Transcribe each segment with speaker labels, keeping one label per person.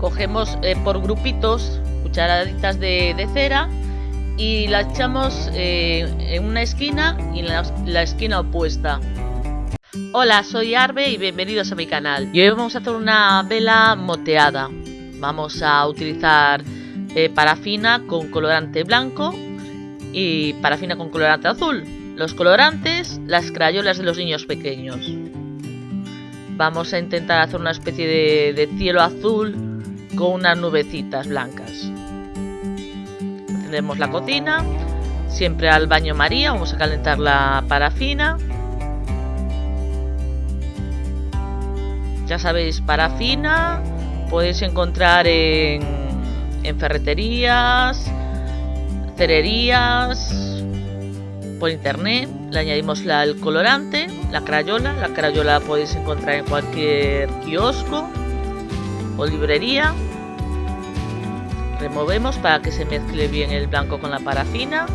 Speaker 1: cogemos eh, por grupitos cucharaditas de, cera y la echamos eh, en una esquina y en la, esquina opuesta. Hola, soy Arbe y bienvenidos a mi canal. Y hoy vamos a hacer una vela moteada. Vamos a utilizar eh, parafina con colorante blanco y parafina con colorante azul. Los colorantes, las crayolas de los niños pequeños. Vamos a intentar hacer una especie de cielo azul con unas nubecitas blancas. Encendemos la cocina, siempre al baño María, vamos a calentar la parafina. Ya sabéis, parafina podéis encontrar en, ferreterías, cererías, por internet. Le añadimos la, el colorante, la crayola. La crayola la podéis encontrar en cualquier kiosco o librería. Removemos para que se mezcle bien el blanco con la parafina.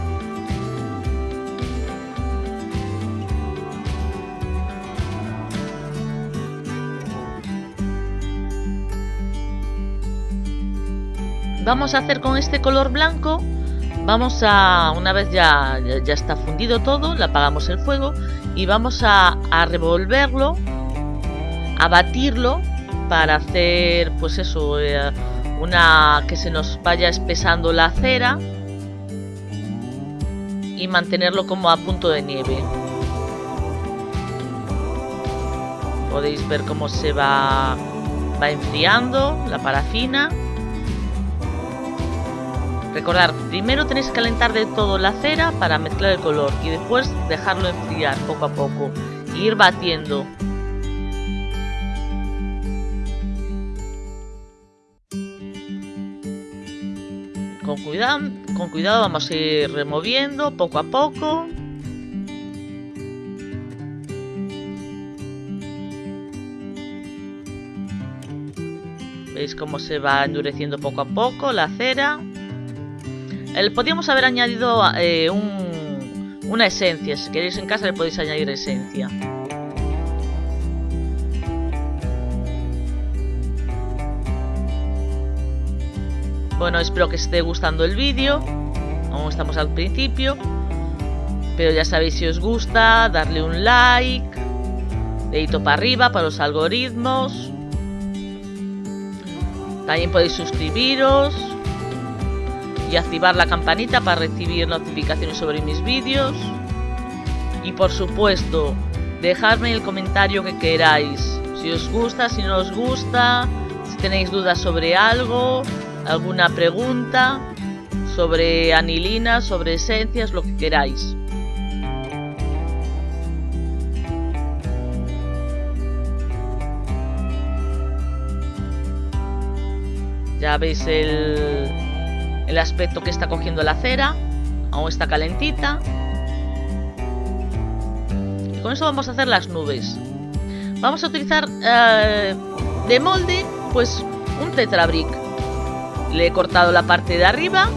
Speaker 1: Vamos a hacer con este color blanco vamos a una vez ya, ya, está fundido todo le apagamos el fuego y vamos a, a, revolverlo a batirlo para hacer pues eso eh, una que se nos vaya espesando la cera y mantenerlo como a punto de nieve. Podéis ver cómo se va va enfriando la parafina. Recordar, primero tenéis que calentar de todo la cera para mezclar el color y después dejarlo enfriar poco a poco. E ir batiendo. Con cuidado, con cuidado vamos a ir removiendo poco a poco. Veis cómo se va endureciendo poco a poco la cera. El, podríamos haber añadido eh, un, una esencia. Si queréis en casa le podéis añadir esencia. Bueno, espero que esté gustando el vídeo. Aún estamos al principio. Pero ya sabéis si os gusta, darle un like. Dedito para arriba para los algoritmos. También podéis suscribiros y activar la campanita para recibir notificaciones sobre mis vídeos. Y por supuesto, dejadme el comentario que queráis. Si os gusta, si no os gusta, si tenéis dudas sobre algo, alguna pregunta sobre anilina, sobre esencias, lo que queráis. Ya veis el, el aspecto que está cogiendo la cera. Aún está calentita. Y con eso vamos a hacer las nubes. Vamos a utilizar eh, de molde, pues un tetrabric. Le he cortado la parte de arriba.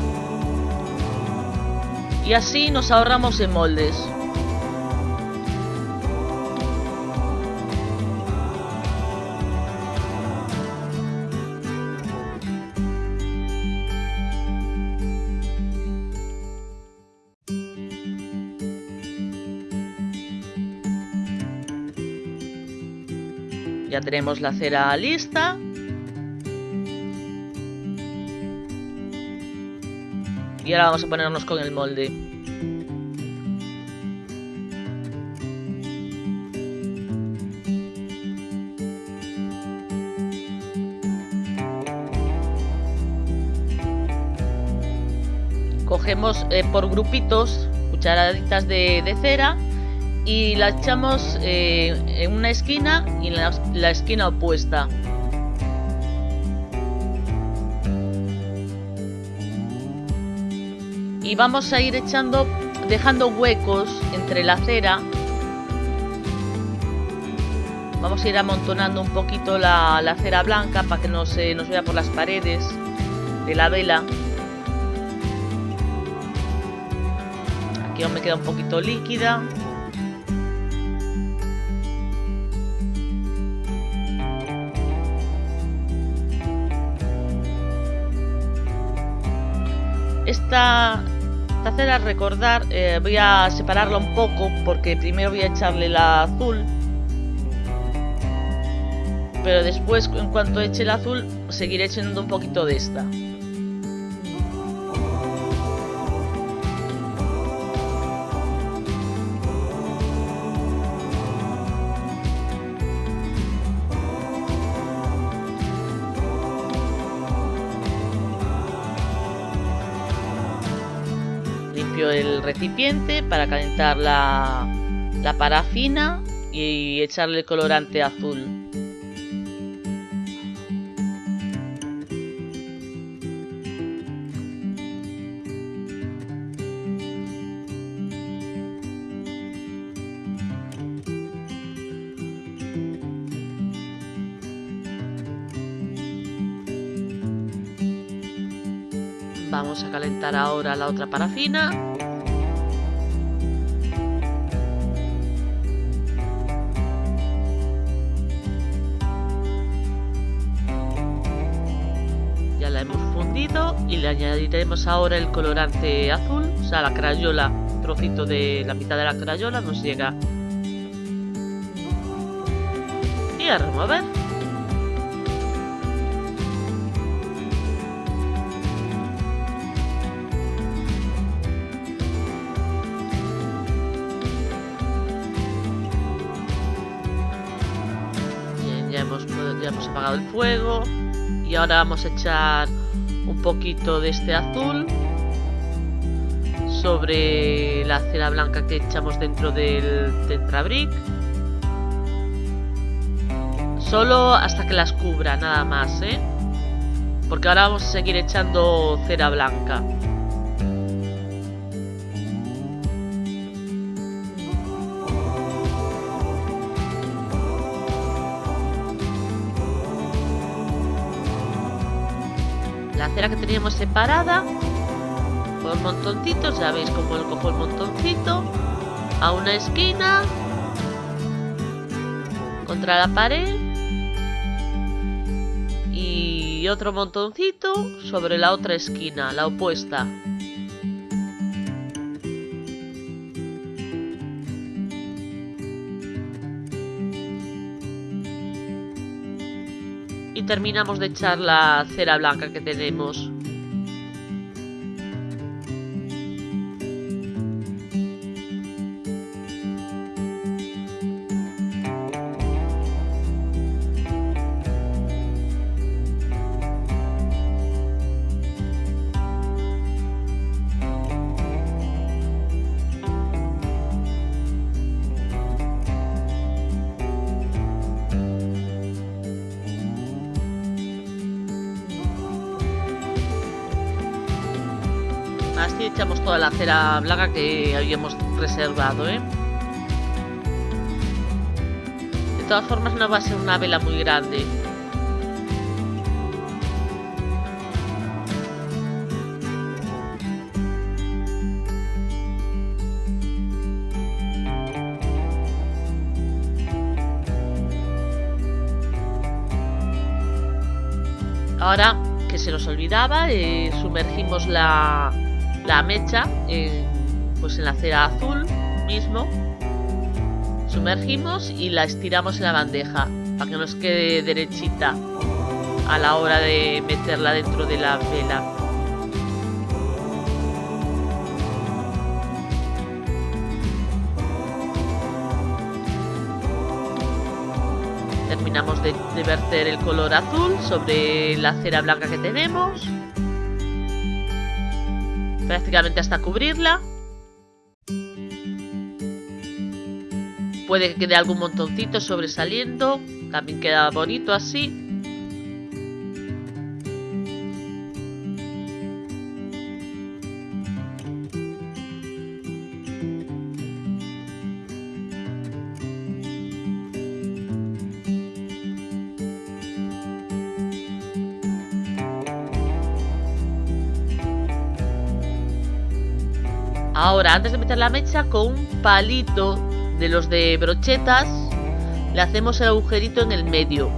Speaker 1: Y así nos ahorramos en moldes. Ya tenemos la cera lista. Y ahora vamos a ponernos con el molde. Cogemos eh, por grupitos cucharaditas de, cera y la echamos eh, en una esquina y en la esquina opuesta. y vamos a ir echando, dejando huecos entre la cera. Vamos a ir amontonando un poquito la, la cera blanca para que no se nos vea por las paredes de la vela. Aquí aún me queda un poquito líquida. Esta, esta cera, recordar, eh, voy a separarla un poco porque primero voy a echarle la azul. Pero después, en cuanto eche el azul, seguiré echando un poquito de esta. El recipiente para calentar la, la parafina y echarle el colorante azul. Vamos a calentar ahora la otra parafina. La hemos fundido y le añadiremos ahora el colorante azul, o sea, la crayola, trocito de la mitad de la crayola nos llega. Y a remover. ya hemos apagado el fuego y ahora vamos a echar un poquito de este azul sobre la cera blanca que echamos dentro del tetrabric solo hasta que las cubra nada más ¿eh? porque ahora vamos a seguir echando cera blanca que teníamos separada por montoncitos, ya veis como lo cojo el montoncito a una esquina contra la pared y otro montoncito sobre la otra esquina, la opuesta. Terminamos de echar la cera blanca que tenemos. Así echamos toda la cera blanca que habíamos reservado, ¿eh? De todas formas no va a ser una vela muy grande. Ahora, que se nos olvidaba, eh, sumergimos la, la mecha en, pues en la cera azul mismo. Sumergimos y la estiramos en la bandeja para que nos quede derechita a la hora de meterla dentro de la vela. Terminamos de, de verter el color azul sobre la cera blanca que tenemos prácticamente hasta cubrirla. Puede que quede algún montoncito sobresaliendo, también queda bonito así. Ahora, antes de meter la mecha, con un palito de los de brochetas, le hacemos el agujerito en el medio.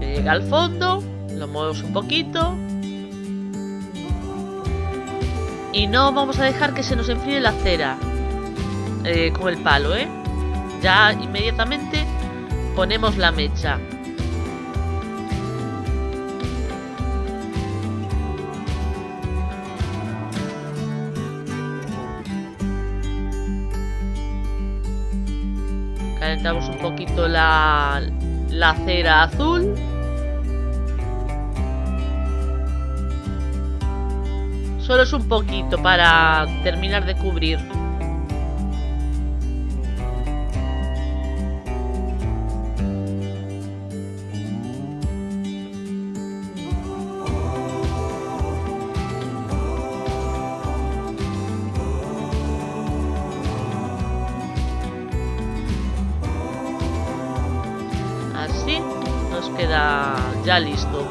Speaker 1: Llega al fondo, lo movemos un poquito. Y no vamos a dejar que se nos enfríe la cera eh, con el palo, ¿eh? Ya inmediatamente ponemos la mecha. Calentamos un poquito la, la cera azul. Solo es un poquito para terminar de cubrir. Así nos queda ya listo.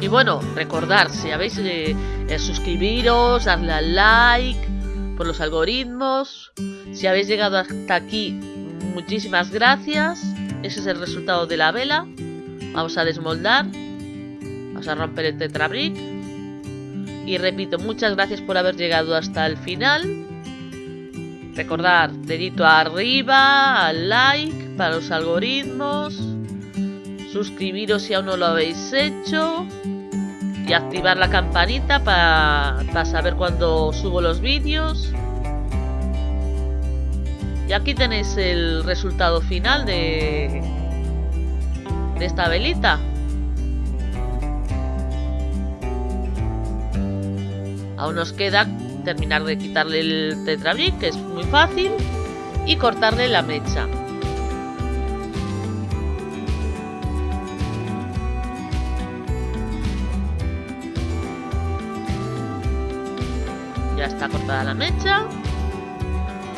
Speaker 1: Y bueno, recordar, si habéis eh, eh, suscribiros, darle al like por los algoritmos. Si habéis llegado hasta aquí, muchísimas gracias. Ese es el resultado de la vela. Vamos a desmoldar. Vamos a romper el tetrabric. Y repito, muchas gracias por haber llegado hasta el final. Recordar, dedito arriba, al like para los algoritmos. Suscribiros si aún no lo habéis hecho y activar la campanita para saber cuando subo los vídeos. Y aquí tenéis el resultado final de, de esta velita. Aún nos queda terminar de quitarle el tetrabric, que es muy fácil, y cortarle la mecha. Está cortada la mecha.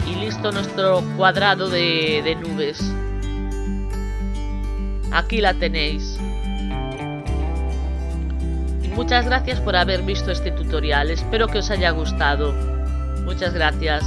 Speaker 1: Y listo nuestro cuadrado de, nubes. Aquí la tenéis. Muchas gracias por haber visto este tutorial. Espero que os haya gustado. Muchas gracias.